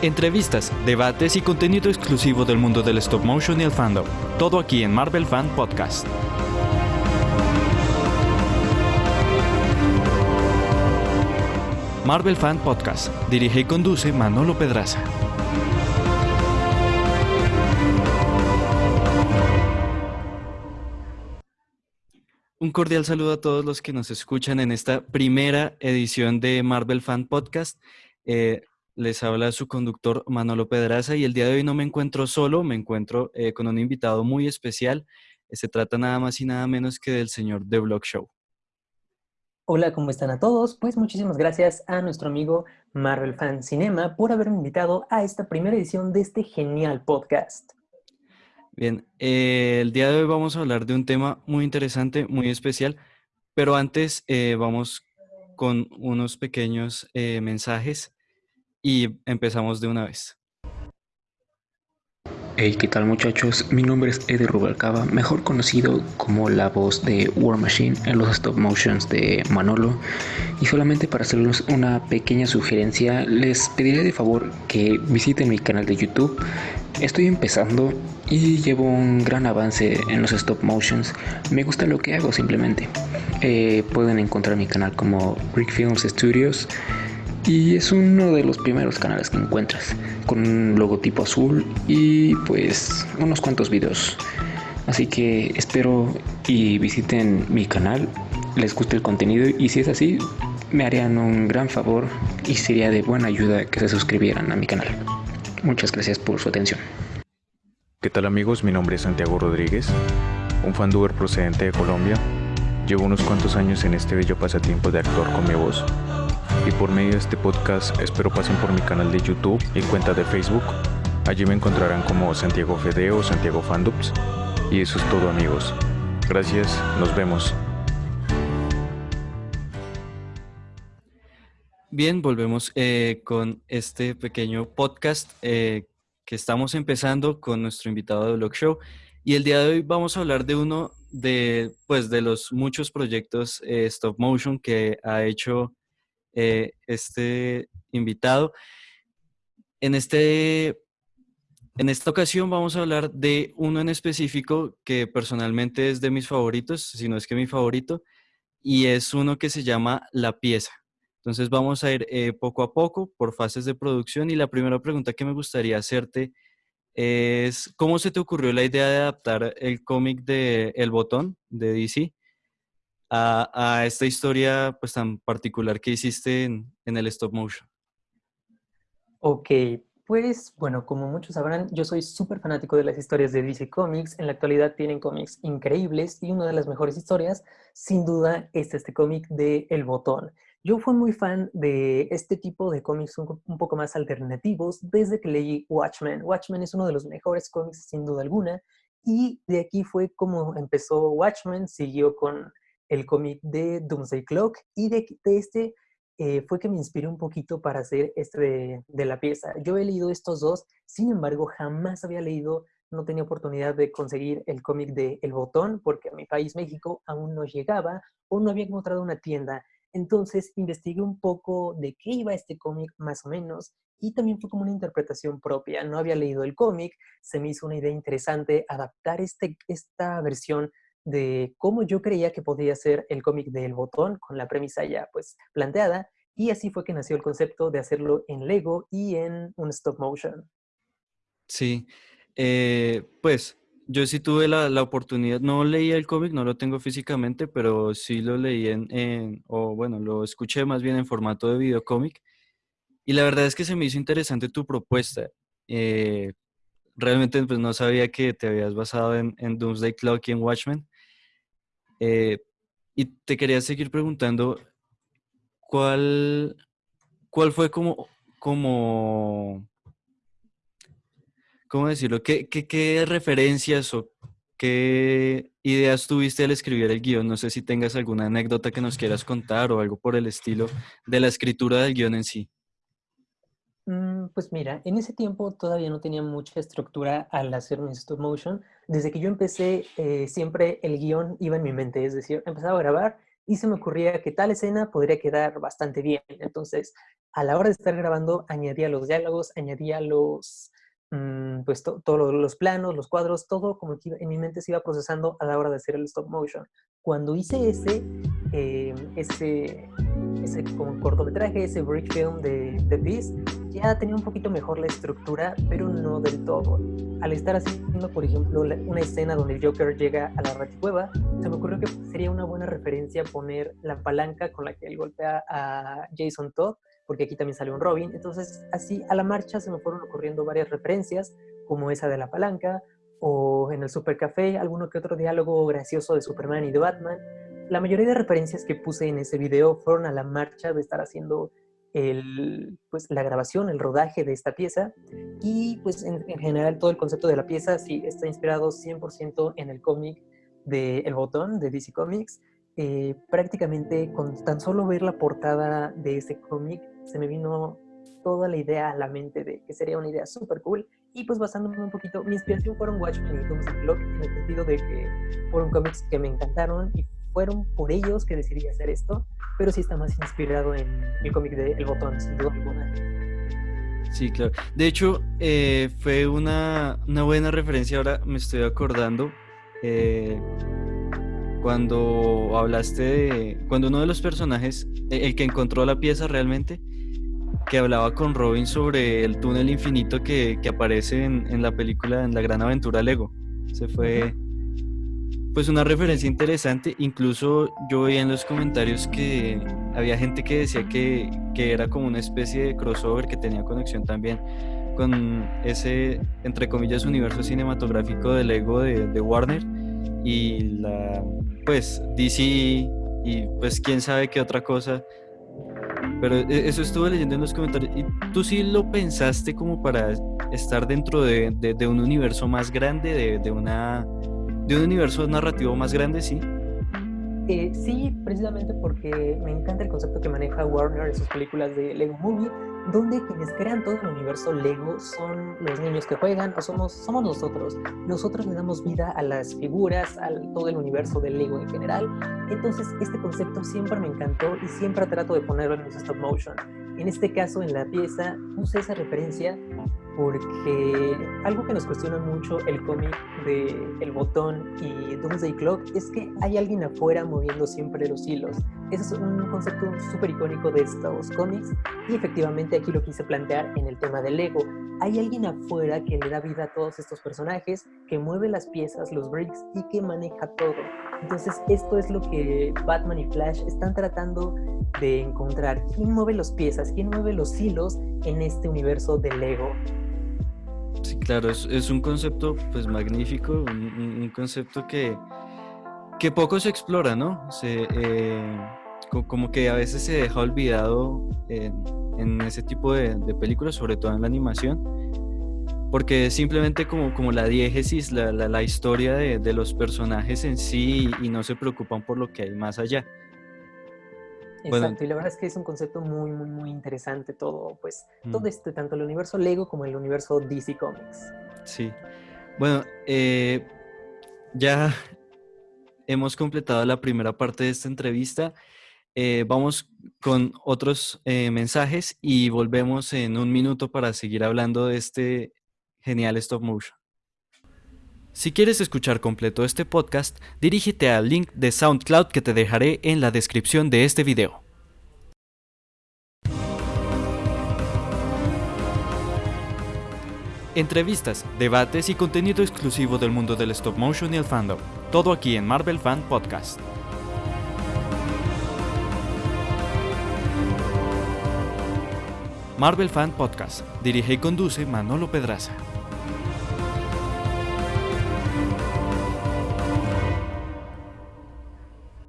Entrevistas, debates y contenido exclusivo del mundo del stop motion y el fandom. Todo aquí en Marvel Fan Podcast. Marvel Fan Podcast. Dirige y conduce Manolo Pedraza. Un cordial saludo a todos los que nos escuchan en esta primera edición de Marvel Fan Podcast. Eh, les habla su conductor Manolo Pedraza y el día de hoy no me encuentro solo, me encuentro eh, con un invitado muy especial. Se trata nada más y nada menos que del señor The Block Show. Hola, ¿cómo están a todos? Pues muchísimas gracias a nuestro amigo Marvel Fan Cinema por haberme invitado a esta primera edición de este genial podcast. Bien, eh, el día de hoy vamos a hablar de un tema muy interesante, muy especial, pero antes eh, vamos con unos pequeños mensajes y empezamos de una vez. Hey, ¿qué tal muchachos? Mi nombre es Eddie Rubalcaba, mejor conocido como la voz de War Machine en los stop motions de Manolo. Y solamente para hacerles una pequeña sugerencia, les pediré de favor que visiten mi canal de YouTube. Estoy empezando y llevo un gran avance en los stop motions. Me gusta lo que hago simplemente. Eh, pueden encontrar mi canal como Brick Films Studios. Y es uno de los primeros canales que encuentras, con un logotipo azul y pues unos cuantos videos. Así que espero y visiten mi canal, les guste el contenido y si es así, me harían un gran favor y sería de buena ayuda que se suscribieran a mi canal. Muchas gracias por su atención. ¿Qué tal amigos? Mi nombre es Santiago Rodríguez, un fanduber procedente de Colombia. Llevo unos cuantos años en este bello pasatiempo de actor con mi voz y por medio de este podcast espero pasen por mi canal de YouTube y cuenta de Facebook. Allí me encontrarán como Santiago Fede o Santiago Fandups. Y eso es todo amigos. Gracias, nos vemos. Bien, volvemos eh, con este pequeño podcast eh, que estamos empezando con nuestro invitado de Blog Show. Y el día de hoy vamos a hablar de uno de, pues, de los muchos proyectos eh, stop motion que ha hecho eh, este invitado. En, este, en esta ocasión vamos a hablar de uno en específico que personalmente es de mis favoritos, si no es que mi favorito, y es uno que se llama La Pieza. Entonces vamos a ir eh, poco a poco por fases de producción y la primera pregunta que me gustaría hacerte es, ¿cómo se te ocurrió la idea de adaptar el cómic de El Botón de DC a, esta historia pues tan particular que hiciste en, el stop motion? Ok, pues bueno, como muchos sabrán, yo soy súper fanático de las historias de DC Comics. En la actualidad tienen cómics increíbles y una de las mejores historias, sin duda, es este cómic de El Botón. Yo fui muy fan de este tipo de cómics un, un, poco más alternativos desde que leí Watchmen. Watchmen es uno de los mejores cómics, sin duda alguna, y de aquí fue como empezó Watchmen, siguió con el cómic de Doomsday Clock y de, este eh, fue que me inspiré un poquito para hacer este de, la pieza. Yo he leído estos dos, sin embargo, jamás había leído, no tenía oportunidad de conseguir el cómic de El Botón, porque a mi país, México, aún no llegaba o no había encontrado una tienda. Entonces investigué un poco de qué iba este cómic más o menos y también fue como una interpretación propia. No había leído el cómic, se me hizo una idea interesante adaptar este, esta versión de cómo yo creía que podía ser el cómic del botón con la premisa ya pues planteada y así fue que nació el concepto de hacerlo en Lego y en un stop motion. Sí, eh, pues yo sí tuve la, la, oportunidad, no leí el cómic, no lo tengo físicamente, pero sí lo leí en, o bueno, lo escuché más bien en formato de videocómic. Y la verdad es que se me hizo interesante tu propuesta. Eh, realmente pues, no sabía que te habías basado en, en Doomsday Clock y en Watchmen. Eh, y te quería seguir preguntando, ¿cuál, cuál fue como, como, cómo decirlo? ¿Qué, qué, qué referencias o qué ideas tuviste al escribir el guion? No sé si tengas alguna anécdota que nos quieras contar o algo por el estilo de la escritura del guion en sí. Mm, pues mira, en ese tiempo todavía no tenía mucha estructura al hacer un stop motion. Desde que yo empecé, eh, siempre el guion iba en mi mente, es decir, empezaba a grabar y se me ocurría que tal escena podría quedar bastante bien. Entonces, a la hora de estar grabando, añadía los diálogos, añadía los, mm, pues todos los planos, los cuadros, todo como que en mi mente se iba procesando a la hora de hacer el stop motion. Cuando hice ese, eh, ese, ese como cortometraje, ese break film de The Beast, ya tenía un poquito mejor la estructura, pero no del todo. Al estar haciendo, por ejemplo, una escena donde el Joker llega a la raticueva, se me ocurrió que sería una buena referencia poner la palanca con la que él golpea a Jason Todd, porque aquí también sale un Robin. Entonces, así a la marcha se me fueron ocurriendo varias referencias, como esa de la palanca, o en el Super Café, alguno que otro diálogo gracioso de Superman y de Batman. La mayoría de referencias que puse en ese video fueron a la marcha de estar haciendo el, pues, la grabación, el rodaje de esta pieza. Y pues en, general todo el concepto de la pieza sí está inspirado 100% en el cómic de El Botón de DC Comics. Eh, prácticamente con tan solo ver la portada de ese cómic se me vino toda la idea a la mente de que sería una idea súper cool. Y pues basándome un poquito, mi inspiración fueron Watchmen y Doomsday Clock en el sentido de que fueron cómics que me encantaron y fueron por ellos que decidí hacer esto, pero sí está más inspirado en el cómic de El Botón, sin duda alguna. Sí, claro. De hecho, eh, fue una, una, buena referencia, ahora me estoy acordando, eh, cuando hablaste de, cuando uno de los personajes, e, el que encontró la pieza realmente, que hablaba con Robin sobre el túnel infinito que, que aparece en, en, la película, en la gran aventura Lego. Se fue pues una referencia interesante. Incluso yo veía en los comentarios que había gente que decía que, que era como una especie de crossover que tenía conexión también con ese, entre comillas, universo cinematográfico de Lego de, de Warner y la, pues, DC y pues quién sabe qué otra cosa. Pero e, eso estuve leyendo en los comentarios. ¿Y tú sí lo pensaste como para estar dentro de, de, de un universo más grande, de, de una de un universo narrativo más grande, sí. Eh, sí, precisamente porque me encanta el concepto que maneja Warner en sus películas de Lego Movie, donde quienes crean todo el universo Lego son los niños que juegan o somos, somos nosotros. Nosotros le damos vida a las figuras, a todo el universo de Lego en general. Entonces, este concepto siempre me encantó y siempre trato de ponerlo en los stop motion. En este caso, en la pieza, puse esa referencia porque algo que nos cuestiona mucho el cómic de El Botón y Doomsday Clock es que hay alguien afuera moviendo siempre los hilos. Ese es un concepto súper icónico de estos cómics y efectivamente aquí lo quise plantear en el tema del Lego. Hay alguien afuera que le da vida a todos estos personajes, que mueve las piezas, los bricks y que maneja todo. Entonces esto es lo que Batman y Flash están tratando de encontrar. ¿Quién mueve las piezas? ¿Quién mueve los hilos en este universo de Lego? Sí, claro, es, un concepto pues magnífico, un, concepto que, que poco se explora, ¿no? Se, eh, como que a veces se deja olvidado en, ese tipo de, películas, sobre todo en la animación, porque simplemente como, como la diégesis, la, la, historia de, de, los personajes en sí y no se preocupan por lo que hay más allá. Exacto, y la verdad es que es un concepto muy, muy, muy interesante todo, pues, todo mm. este, tanto el universo Lego como el universo DC Comics. Sí. Bueno, eh, ya hemos completado la primera parte de esta entrevista. Eh, vamos con otros eh, mensajes y volvemos en un minuto para seguir hablando de este genial stop motion. Si quieres escuchar completo este podcast, dirígete al link de SoundCloud que te dejaré en la descripción de este video. Entrevistas, debates y contenido exclusivo del mundo del stop motion y el fandom. Todo aquí en Marvel Fan Podcast. Marvel Fan Podcast. Dirige y conduce Manolo Pedraza.